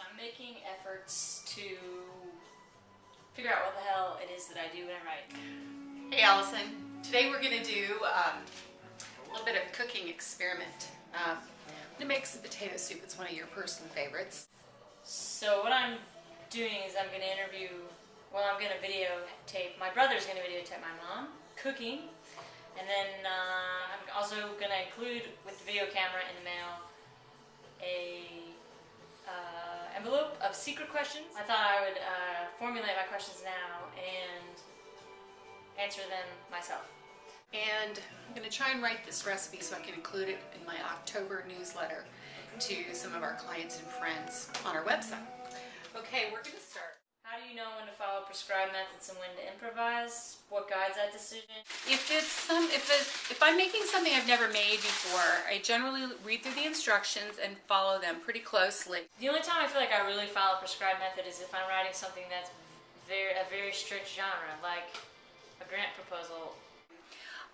I'm making efforts to figure out what the hell it is that I do when I write. Hey Allison, today we're gonna do um, a little bit of a cooking experiment. Uh, I'm gonna make some potato soup. It's one of your personal favorites. So what I'm doing is I'm going to interview, well I'm going to videotape, my brother's going to videotape my mom cooking and then uh, I'm also going to include with the video camera in the mail a uh, envelope of secret questions. I thought I would uh, formulate my questions now and answer them myself. And I'm gonna try and write this recipe so I can include it in my October newsletter to some of our clients and friends on our website. Okay, we're gonna start. How do you know when to follow prescribed methods and when to improvise? What guides that decision? If it's some, if it, if I'm making something I've never made before, I generally read through the instructions and follow them pretty closely. The only time I feel like I really follow a prescribed method is if I'm writing something that's very a very strict genre, like a grant proposal.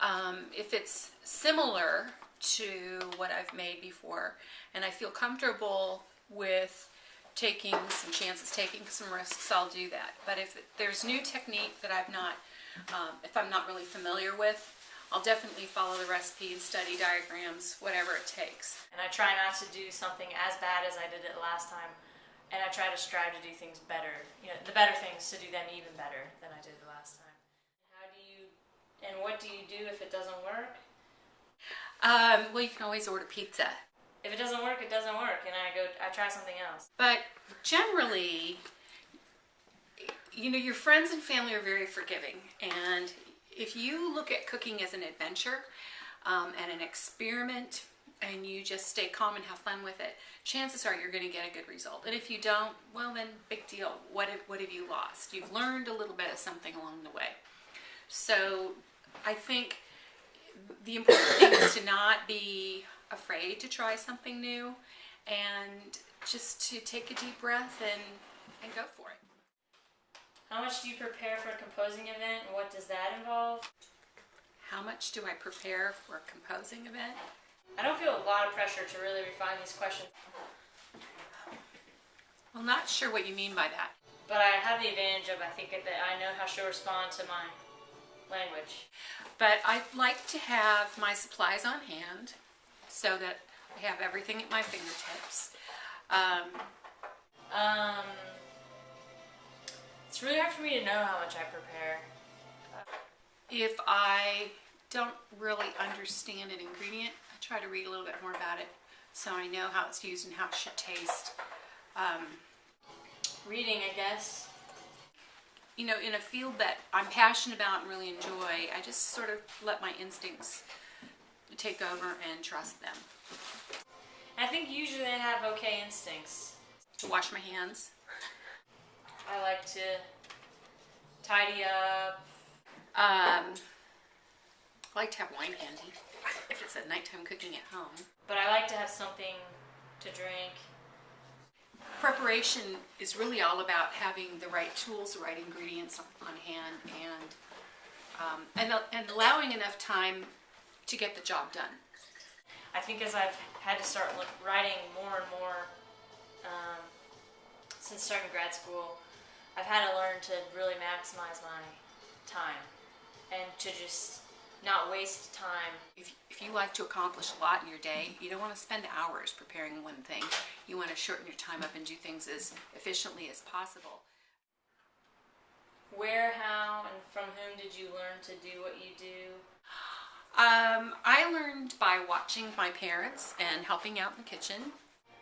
Um, if it's similar to what I've made before and I feel comfortable with taking some chances, taking some risks, I'll do that. But if there's new technique that I've not, um, if I'm not really familiar with, I'll definitely follow the recipe and study diagrams, whatever it takes. And I try not to do something as bad as I did it last time. And I try to strive to do things better, you know, the better things to do them even better than I did the last time. How do you, and what do you do if it doesn't work? Um, well, you can always order pizza. If it doesn't work, it doesn't work, and I go, I try something else. But generally, you know, your friends and family are very forgiving. And if you look at cooking as an adventure um, and an experiment, and you just stay calm and have fun with it, chances are you're going to get a good result. And if you don't, well, then big deal. What have, what have you lost? You've learned a little bit of something along the way. So I think the important thing is to not be afraid to try something new and just to take a deep breath and, and go for it. How much do you prepare for a composing event, and what does that involve? How much do I prepare for a composing event? I don't feel a lot of pressure to really refine these questions, Well, not sure what you mean by that. but I have the advantage of I think that I know how she'll respond to my language. But I'd like to have my supplies on hand so that I have everything at my fingertips. Um, Um, it's really hard for me to know how much I prepare. if I don't really understand an ingredient, I try to read a little bit more about it so I know how it's used and how it should taste. Um, Reading, I guess. you know, in a field that I'm passionate about and really enjoy, I just sort of let my instincts take over and trust them. I think usually I have okay instincts. To wash my hands. I like to tidy up. Um, I like to have wine handy if it's a nighttime cooking at home. But I like to have something to drink. Preparation is really all about having the right tools, the right ingredients on, on hand, and um, and and allowing enough time to get the job done. I think as I've had to start writing more and more um, since starting grad school, I've had to learn to really maximize my time and to just not waste time. If, if you like to accomplish a lot in your day, you don't want to spend hours preparing one thing. You want to shorten your time up and do things as efficiently as possible. Where, how, and from whom did you learn to do what you do? Um, I learned by watching my parents and helping out in the kitchen.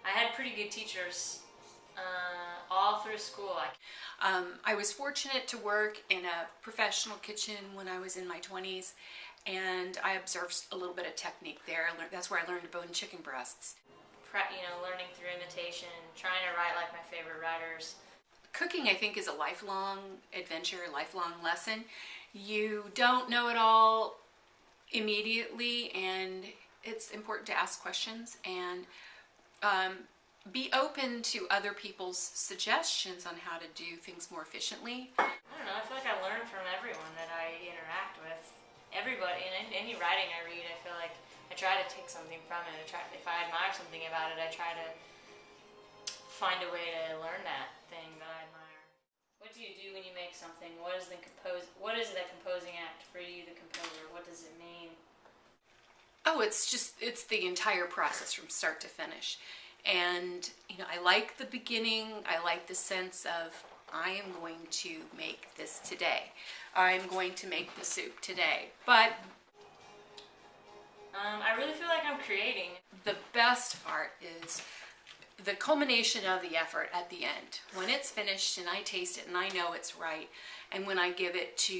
I had pretty good teachers uh, all through school. I, Um, I was fortunate to work in a professional kitchen when I was in my 20s, and I observed a little bit of technique there. That's where I learned to bone chicken breasts. you know, learning through imitation, trying to write like my favorite writers. Cooking, I think, is a lifelong adventure, lifelong lesson. You don't know it all immediately, and it's important to ask questions and um, be open to other people's suggestions on how to do things more efficiently. I don't know. I feel like I learn from everyone that I interact with. Everybody in any- any writing I read, I feel like I try to take something from it. I try, if I admire something about it, I try to find a way to learn that thing that I admire. What do you do when you make something? What is the compose? What is the composing act for you, the composer? Does it mean? Oh, it's just it's the entire process from start to finish. And you know, I like the beginning. I like the sense of I am going to make this today. I'm going to make the soup today. But Um, I really feel like I'm creating. the best part is the culmination of the effort at the end. When it's finished and I taste it and I know it's right, and when I give it to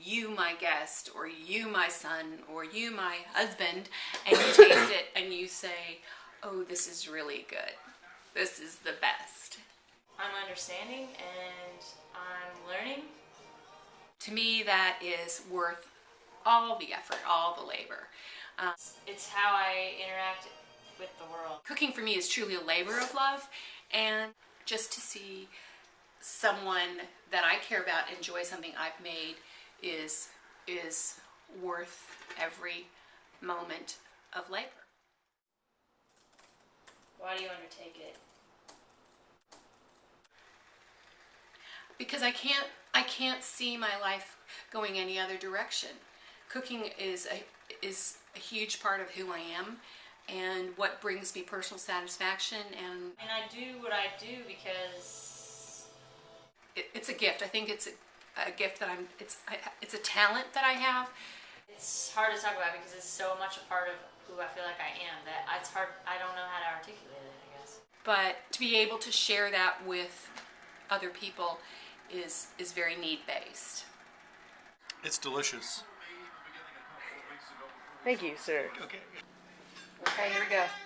you, my guest, or you, my son, or you, my husband, and you taste it and you say, oh, this is really good. This is the best. I'm understanding and I'm learning. To me, that is worth all the effort, all the labor. It's how I interact with the world. cooking for me is truly a labor of love and just to see someone that I care about enjoy something I've made is is worth every moment of labor. Why do you undertake it? Because I can't I can't see my life going any other direction. Cooking is a is a huge part of who I am and what brings me personal satisfaction and And I do what I do because it, it's a gift. I think it's a, a gift that I'm. It's I, it's a talent that I have. it's hard to talk about because it's so much a part of who I feel like I am that it's hard. I don't know how to articulate it. I guess. But to be able to share that with other people is is very need based. It's delicious. Thank you, sir. Okay. Okay, here we go.